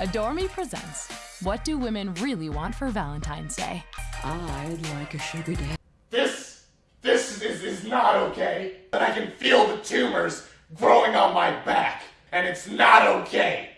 Adore Me presents What Do Women Really Want for Valentine's Day? I'd like a sugar daddy. This, this is, is not okay. But I can feel the tumors growing on my back, and it's not okay.